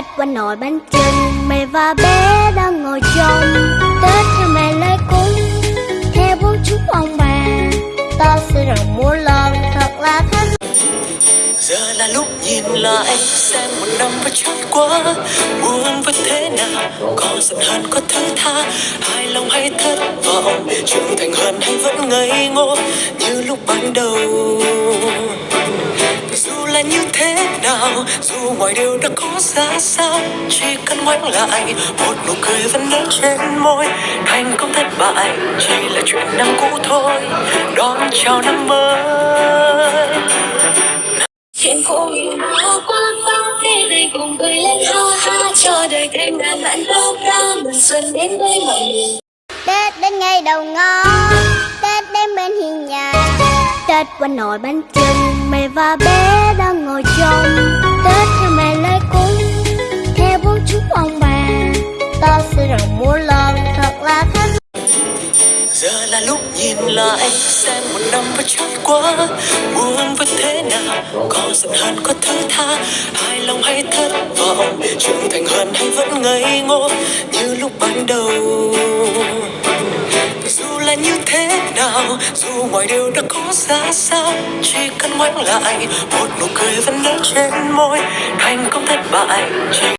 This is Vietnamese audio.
Tết quanh nồi bánh trưng Mẹ và bé đang ngồi trong Tết theo mẹ lấy cúng, Theo bố chúc ông bà. Ta sẽ rằng mua lần thật là thân. Giờ là lúc nhìn lại, xem một năm vừa trôi qua. Buồn với thế nào, Có giận hờn, có thứ tha. Hài lòng hay thất vọng, Trưởng thành hơn hay vẫn ngây ngô. Như lúc ban đầu là như thế nào? Dù mọi điều đã có ra sao chỉ cần ngoảnh lại một nụ cười vẫn nở trên môi. Thành công thất bại chỉ là chuyện năm cũ thôi. Đón chào năm mới. Chuyện cũ đã qua qua thế này cùng cười lên ha ha. Cho đời thêm ngàn vạn lâu ra mừng xuân đến với mọi người. Tết đến ngày đầu ngõ Tết đến bên hiên nhà. Tết quanh nồi bánh chưng Mẹ và bé Tết theo mẹ lấy cúng, Theo bố chúc ông bà. Ta sẽ rằng múa lần thật là khác Giờ là lúc nhìn lại, xem một năm vừa trôi qua. Buồn với thế nào, Có giận hờn, có thứ tha. Hài lòng hay thất vọng, Trưởng thành hơn hay vẫn ngây ngô. Như lúc ban đầu dù mọi điều đã có ra sao chỉ cần ngoảnh lại, một nụ cười vẫn nở trên môi. Thành công thất bại, chỉ